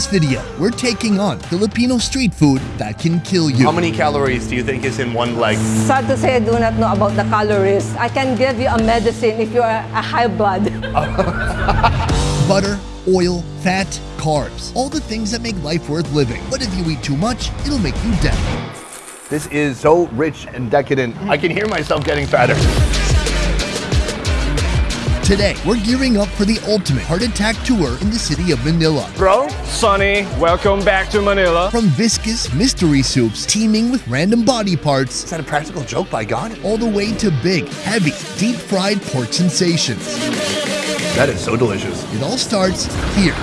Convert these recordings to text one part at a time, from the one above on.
this video, we're taking on Filipino street food that can kill you. How many calories do you think is in one leg? Sad to say I do not know about the calories. I can give you a medicine if you are a high blood. Butter, oil, fat, carbs. All the things that make life worth living. But if you eat too much, it'll make you dead. This is so rich and decadent. I can hear myself getting fatter. Today, we're gearing up for the ultimate heart attack tour in the city of Manila. Bro, Sonny, welcome back to Manila. From viscous mystery soups teeming with random body parts, is that a practical joke by God? all the way to big, heavy, deep fried pork sensations. That is so delicious. It all starts here.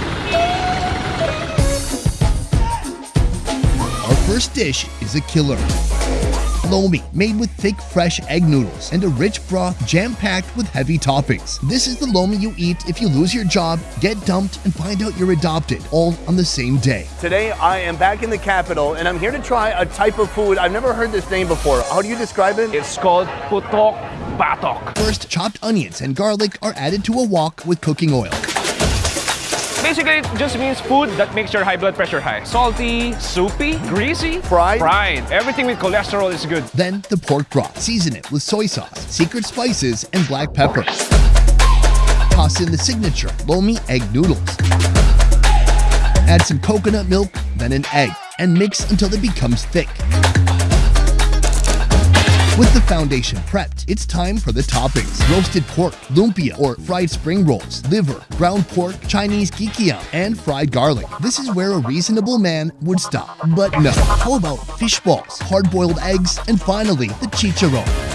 Our first dish is a killer. Lomi, made with thick, fresh egg noodles and a rich broth jam-packed with heavy toppings. This is the lomi you eat if you lose your job, get dumped, and find out you're adopted, all on the same day. Today I am back in the capital and I'm here to try a type of food. I've never heard this name before. How do you describe it? It's called Putok Batok. First, chopped onions and garlic are added to a wok with cooking oil. Basically, it just means food that makes your high blood pressure high. Salty, soupy, greasy, Fried? Fried. Everything with cholesterol is good. Then the pork broth. Season it with soy sauce, secret spices, and black pepper. Toss in the signature Lomi egg noodles. Add some coconut milk, then an egg, and mix until it becomes thick. With the foundation prepped, it's time for the toppings. Roasted pork, lumpia, or fried spring rolls, liver, ground pork, Chinese kikiam, and fried garlic. This is where a reasonable man would stop. But no, how about fish balls, hard-boiled eggs, and finally, the chicharron.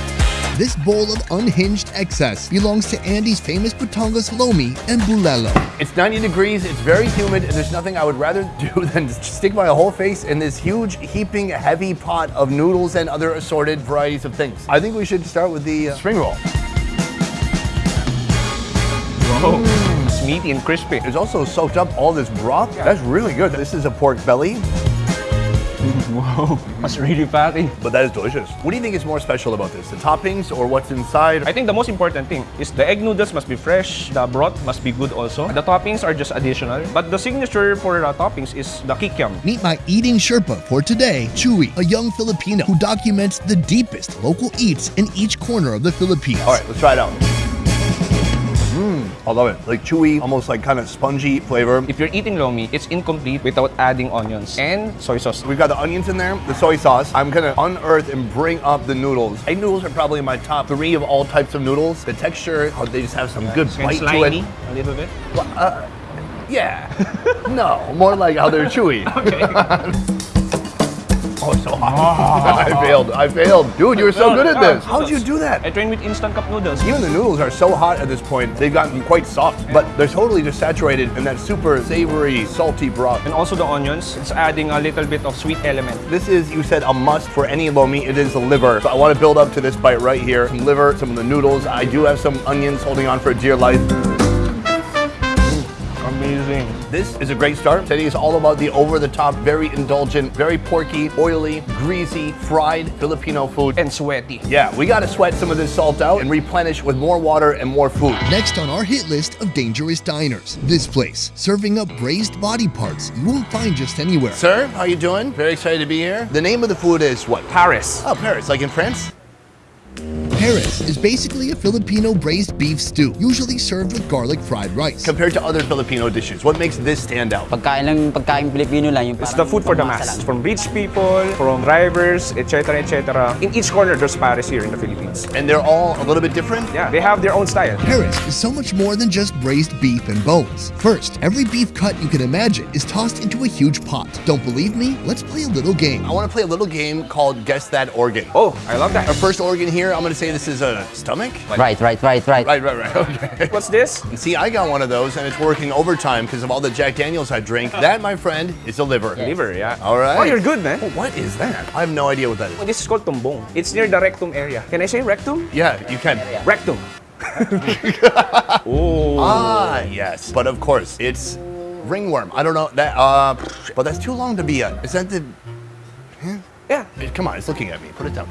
This bowl of unhinged excess belongs to Andy's famous Batangas Lomi and Bulalo. It's 90 degrees, it's very humid, and there's nothing I would rather do than stick my whole face in this huge, heaping, heavy pot of noodles and other assorted varieties of things. I think we should start with the uh, spring roll. Oh, it's meaty and crispy. It's also soaked up all this broth. That's really good. This is a pork belly, Whoa, that's really fatty. but that is delicious. What do you think is more special about this? The toppings or what's inside? I think the most important thing is the egg noodles must be fresh, the broth must be good also. The toppings are just additional, but the signature for the toppings is the kikiam. Meet my eating Sherpa for today, Chewy, a young Filipino who documents the deepest local eats in each corner of the Philippines. All right, let's try it out. I love it. Like chewy, almost like kind of spongy flavor. If you're eating lomi, it's incomplete without adding onions and soy sauce. We've got the onions in there, the soy sauce. I'm gonna unearth and bring up the noodles. Egg noodles are probably my top three of all types of noodles. The texture, how they just have some good And bite to it. a little bit. Uh, yeah. no, more like how they're chewy. oh, it's so hot. I failed. I failed. Dude, you were so good at this. How'd you do that? I trained with instant cup noodles. Even the noodles are so hot at this point, they've gotten quite soft, but they're totally just saturated in that super savory, salty broth. And also the onions, it's adding a little bit of sweet element. This is, you said, a must for any lomi. It is the liver. So I want to build up to this bite right here. Some liver, some of the noodles. I do have some onions holding on for dear life. Amazing. This is a great start. Today is all about the over-the-top, very indulgent, very porky, oily, greasy, fried Filipino food. And sweaty. yeah, we got to sweat some of this salt out and replenish with more water and more food. Next on our hit list of dangerous diners, this place, serving up braised body parts you won't find just anywhere. Sir, how you doing? Very excited to be here. The name of the food is what? Paris. Oh, Paris, like in France? Paris is basically a Filipino braised beef stew, usually served with garlic fried rice. Compared to other Filipino dishes, what makes this stand out? Pagkain lang, pagkain Pilipino lang yung It's the food for the pamasa masses. From rich people, from drivers, etc., etc. In each corner, there's Paris here in the Philippines. And they're all a little bit different? Yeah, they have their own style. Paris is so much more than just braised beef and bones. First, every beef cut you can imagine is tossed into a huge pot. Don't believe me? Let's play a little game. I want to play a little game called Guess That Organ. Oh, I love that. Our first organ here, I'm going to say this is a stomach? Right, right, right, right. Right, right, right. Okay. What's this? See, I got one of those and it's working overtime because of all the Jack Daniels I drink. That, my friend, is a liver. Liver, yeah. All right. Oh, you're good, man. Oh, what is that? I have no idea what that is. Oh, This is called tumbong. It's near the rectum area. Can I say rectum? Yeah, you can. Rectum. oh. Ah, yes. But of course, it's ringworm. I don't know that. Uh, but that's too long to be a. Is that the? Yeah. Come on, it's looking at me. Put it down.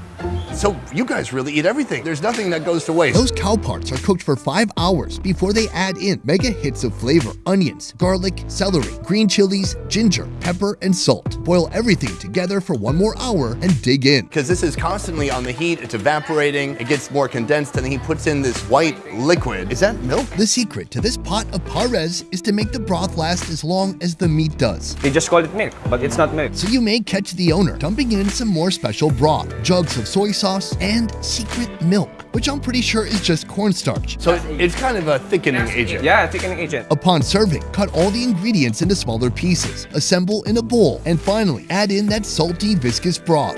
So you guys really eat everything. There's nothing that goes to waste. Those cow parts are cooked for 5 hours before they add in mega hits of flavor, onions, garlic, celery, green chilies, ginger, pepper, and salt. Boil everything together for one more hour and dig in. because this is constantly on the heat, it's evaporating, it gets more condensed, and then he puts in this white liquid. Is that milk? The secret to this pot of pares is to make the broth last as long as the meat does. They just call it milk, but it's not milk. So you may catch the owner dumping in some more special broth, jugs of soy sauce, and secret milk, which I'm pretty sure is just cornstarch. So it's kind of a thickening agent. Yeah, thickening agent. Upon serving, cut all the ingredients into smaller pieces, assemble in a bowl, and finally add in that salty, viscous broth.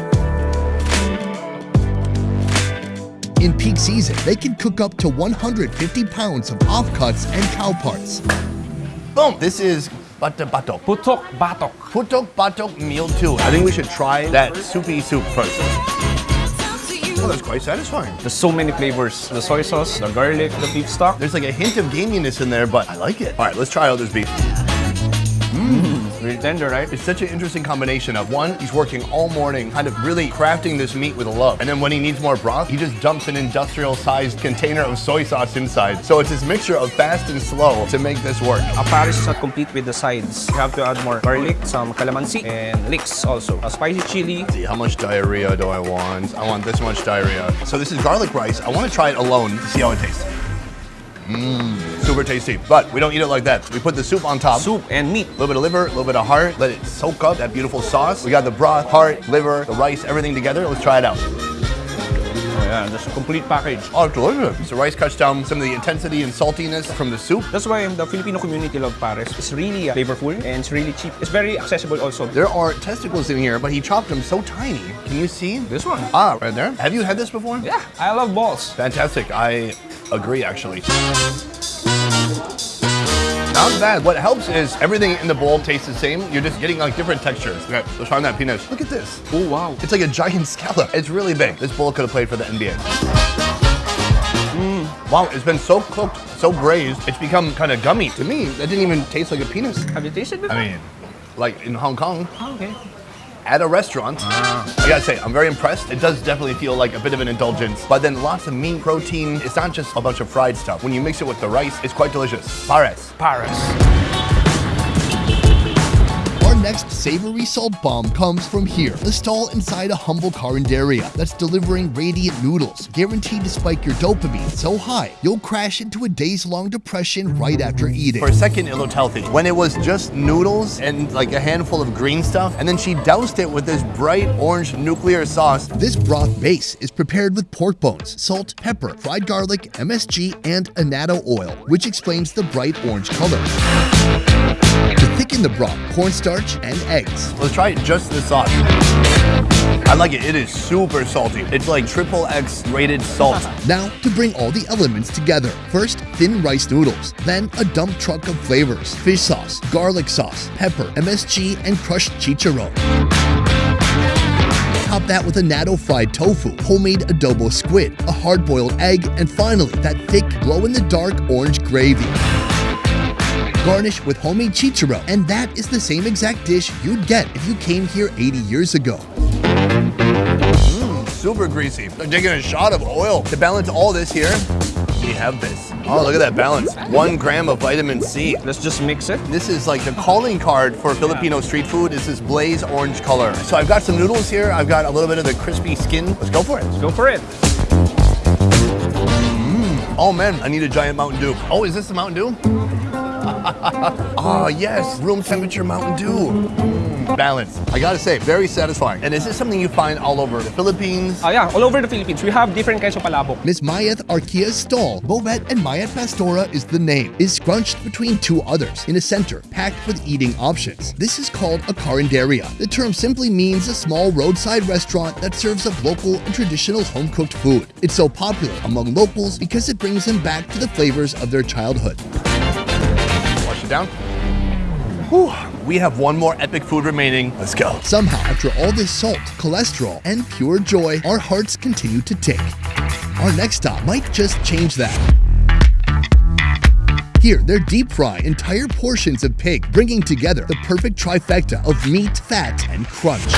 In peak season, they can cook up to 150 pounds of offcuts and cow parts. Boom! This is bata batok. Putok batok. Putok batok meal 2. I think we should try that soupy soup first. Oh, that's quite satisfying. There's so many flavors. The soy sauce, the garlic, the beef stock. There's like a hint of gaminess in there, but I like it. All right, let's try out this beef. Right? It's such an interesting combination of one, he's working all morning, kind of really crafting this meat with a love. And then when he needs more broth, he just dumps an industrial sized container of soy sauce inside. So it's this mixture of fast and slow to make this work. A Paris is not complete with the sides. You have to add more garlic, some calamansi, and leeks also. A spicy chili. See, how much diarrhea do I want? I want this much diarrhea. So this is garlic rice. I want to try it alone to see how it tastes. Mmm, super tasty. But we don't eat it like that. We put the soup on top. Soup and meat. A little bit of liver, a little bit of heart. Let it soak up that beautiful sauce. We got the broth, heart, liver, the rice, everything together. Let's try it out. Yeah, just a complete package. Oh, it's delicious. The rice cuts down some of the intensity and saltiness from the soup. That's why the Filipino community love Paris. It's really uh, flavorful and it's really cheap. It's very accessible also. There are testicles in here, but he chopped them so tiny. Can you see? This one. Ah, right there. Have you had this before? Yeah, I love balls. Fantastic. I agree, actually. Not bad. What helps is everything in the bowl tastes the same. You're just getting like different textures. Okay, let's try that peanut. Look at this. Oh, wow. It's like a giant scallop. It's really big. This bowl could have played for the NBA. Mm. Wow, it's been so cooked, so braised, it's become kind of gummy. To me, that didn't even taste like a penis. Have you tasted before? I mean, like in Hong Kong, Oh, okay. At a restaurant. I gotta say, I'm very impressed. It does definitely feel like a bit of an indulgence, but then lots of meat, protein. It's not just a bunch of fried stuff. When you mix it with the rice, it's quite delicious. Pares. Paris. Next savory salt bomb comes from here, the stall inside a humble carinderia that's delivering radiant noodles, guaranteed to spike your dopamine so high you'll crash into a days-long depression right after eating. For a second, it looked healthy. When it was just noodles and like a handful of green stuff, and then she doused it with this bright orange nuclear sauce. This broth base is prepared with pork bones, salt, pepper, fried garlic, MSG, and annatto oil, which explains the bright orange color. To thicken the broth, cornstarch and eggs. Let's try just the sauce. I like it. It is super salty. It's like triple X rated salt. Now, to bring all the elements together. First, thin rice noodles. Then, a dump truck of flavors. Fish sauce, garlic sauce, pepper, MSG, and crushed chicharron. Top that with annatto fried tofu, homemade adobo squid, a hard-boiled egg, and finally, that thick, glow-in-the-dark orange gravy. Garnish with homemade chicharron, and that is the same exact dish you'd get if you came here 80 years ago. Mmm, Super greasy. I'm taking a shot of oil. To balance all this here, we have this. Oh, look at that balance. One gram of vitamin C. Let's just mix it. This is like the calling card for Filipino street food. Is this blaze orange color. So I've got some noodles here. I've got a little bit of the crispy skin. Let's go for it. Let's go for it. Mmm. Oh man, I need a giant Mountain Dew. Oh, is this the Mountain Dew? Oh yes, room temperature Mountain Dew. Mm, balance. I gotta say, very satisfying. And is this something you find all over the Philippines? Ah, yeah, all over the Philippines, we have different kinds of palabok. Miss Mayeth Arquia's stall, Bobet and Mayet Pastora is the name, is scrunched between two others in a center packed with eating options. This is called a carinderia. The term simply means a small roadside restaurant that serves up local and traditional home-cooked food. It's so popular among locals because it brings them back to the flavors of their childhood. Down. Whew. We have one more epic food remaining. Let's go. Somehow, after all this salt, cholesterol, and pure joy, our hearts continue to tick. Our next stop might just change that. Here, they're deep fry entire portions of pig, bringing together the perfect trifecta of meat, fat, and crunch.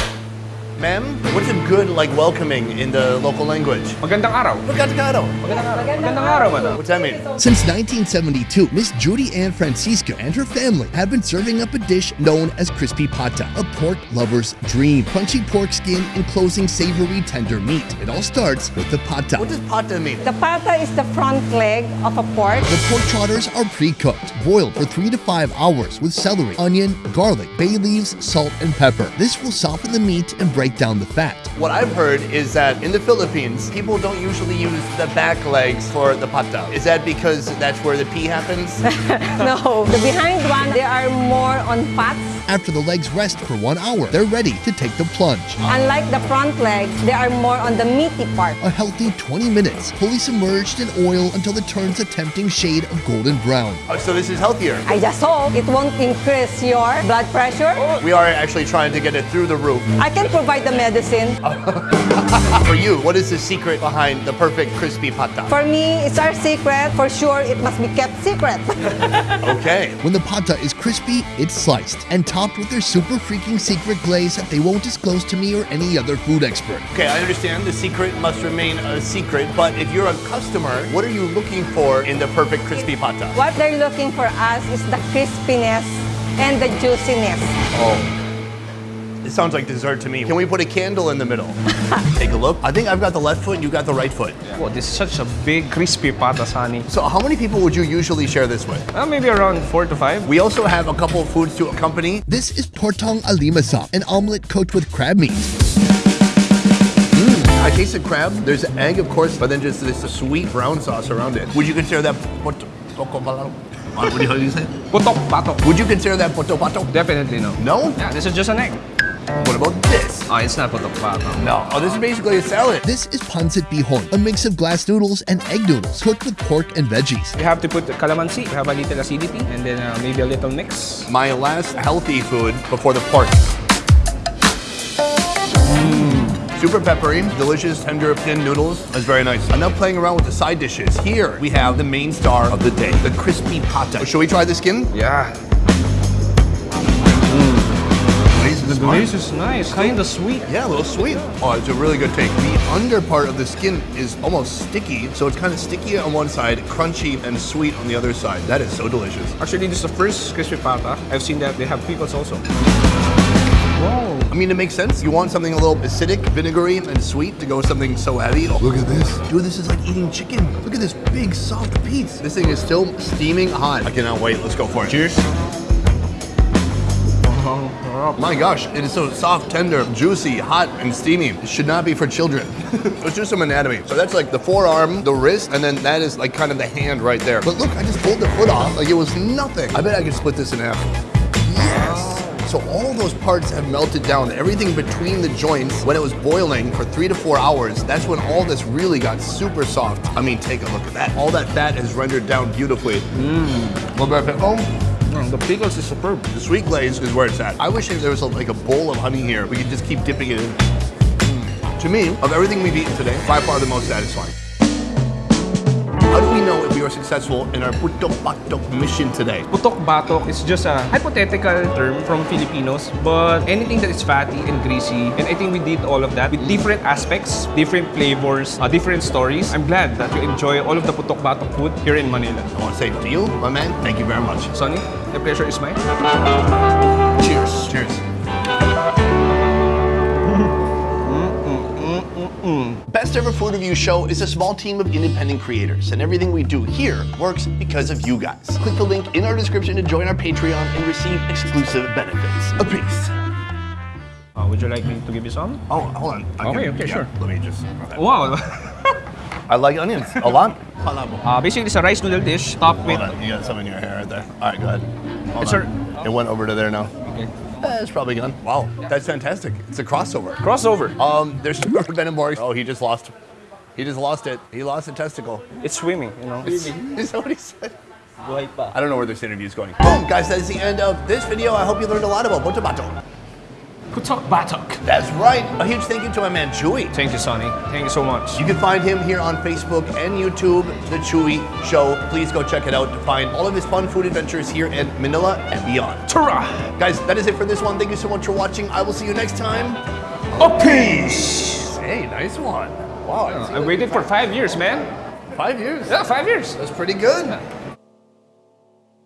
Ma'am, what's a good like welcoming in the local language? Magandang araw. Magandang Magandang araw, madam. What's that mean? Since 1972, Miss Judy Ann Francisco and her family have been serving up a dish known as crispy pata, a pork lover's dream. Crunchy pork skin enclosing savory tender meat. It all starts with the pata. What does pata mean? The pata is the front leg of a pork. The pork trotters are pre-cooked, boiled for three to five hours with celery, onion, garlic, bay leaves, salt, and pepper. This will soften the meat and break down the fat. What I've heard is that in the Philippines, people don't usually use the back legs for the pata. Is that because that's where the pee happens? No, the behind one, they are more on fats. After the legs rest for one hour, they're ready to take the plunge. Unlike the front legs, they are more on the meaty part. A healthy 20 minutes, fully submerged in oil until it turns a tempting shade of golden brown. Oh, so this is healthier. I just hope it won't increase your blood pressure. We are actually trying to get it through the roof. I can provide the medicine. For you, what is the secret behind the perfect crispy pata? For me, it's our secret. For sure, it must be kept secret. Okay. When the pata is crispy, it's sliced and topped with their super freaking secret glaze that they won't disclose to me or any other food expert. Okay, I understand the secret must remain a secret, but if you're a customer, what are you looking for in the perfect crispy pata? what they're looking for us is the crispiness and the juiciness. Oh. It sounds like dessert to me. Can we put a candle in the middle? Take a look. I think I've got the left foot, and you got the right foot. Wow, this is such a big, crispy pata, Sonny. So how many people would you usually share this with? Uh, maybe around four to five. We also have a couple of foods to accompany. This is tortang alimasag, an omelet cooked with crab meat. I tasted crab. There's an egg, of course, but then just this sweet brown sauce around it. Would you consider that poto, poco? What do you, how do you say? it? Putok patok. Would you consider that poto pato? Definitely no. No? Yeah, this is just an egg. What about this? Oh, it's not about the patok. No. Oh, this is basically a salad. This is pancit bihon, a mix of glass noodles and egg noodles cooked with pork and veggies. We have to put the calamansi, we have a little acidity, and then uh, maybe a little mix. My last healthy food before the pork. Super peppery, delicious, tender thin noodles. That's very nice. I'm now playing around with the side dishes. Here we have the main star of the day, the crispy pata. Should we try the skin? Yeah. The smart. glaze is nice, kind of sweet. Yeah, a little sweet. Oh, it's a really good take. The under part of the skin is almost sticky, so it's kind of sticky on one side, crunchy and sweet on the other side. That is so delicious. Actually, this is the first crispy pata. I've seen that they have pickles also. Wow. I mean, it makes sense. You want something a little acidic, vinegary, and sweet to go with something so heavy. Oh, look at this. Dude, this is like eating chicken. Look at this big, soft piece. This thing is still steaming hot. I cannot wait. Let's go for it. Cheers. My gosh, it is so soft, tender, juicy, hot, and steamy. It should not be for children. Let's do some anatomy. So that's like the forearm, the wrist, and then that is like kind of the hand right there. But look, I just pulled the foot off like it was nothing. I bet I could split this in half. Yes. So all those parts have melted down. Everything between the joints, when it was boiling for three to four hours, that's when all this really got super soft. I mean, take a look at that. All that fat is rendered down beautifully. Mmm. Little bit of pickle. Mm, the pickles is superb. The sweet glaze is where it's at. I wish there was a, like a bowl of honey here. We could just keep dipping it in. Mm. To me, of everything we've eaten today, by far the most satisfying. How do we know we are successful in our putok Batok mission today? Putok batok is just a hypothetical term from Filipinos, but anything that is fatty and greasy, and I think we did all of that with different aspects, different flavors, uh, different stories. I'm glad that you enjoy all of the putok batok food here in Manila. I want to say to you, my man, thank you very much. Sonny, the pleasure is mine. Cheers. Cheers. Best Ever Food Review Show is a small team of independent creators, and everything we do here works because of you guys. Click the link in our description to join our Patreon and receive exclusive benefits. A piece. Uh, would you like me to give you some? Oh, hold on. I Okay, okay, sure. Let me just. Wow. I like onions a lot. uh, basically, it's a rice noodle dish topped with. Hold on, you got some in your hair right there. All right, go ahead. Hold Yes, on. It went over to there now. Okay. Eh, it's probably gone. Wow, that's fantastic. It's a crossover. Crossover. Um, there's Super Venomorg. Oh, he just lost. He just lost it. He lost a testicle. It's swimming, you know. Is that what he said? I don't know where this interview is going. Boom, guys, that is the end of this video. I hope you learned a lot about Botabato. Putok batok. That's right. A huge thank you to my man Chewy. Thank you, Sonny. Thank you so much. You can find him here on Facebook and YouTube, The Chewy Show. Please go check it out to find all of his fun food adventures here in Manila and beyond. Tura! Guys, that is it for this one. Thank you so much for watching. I will see you next time a piece. Hey, nice one. Wow, I, uh, I waited for five years, man. five years. Yeah, five years. That's pretty good.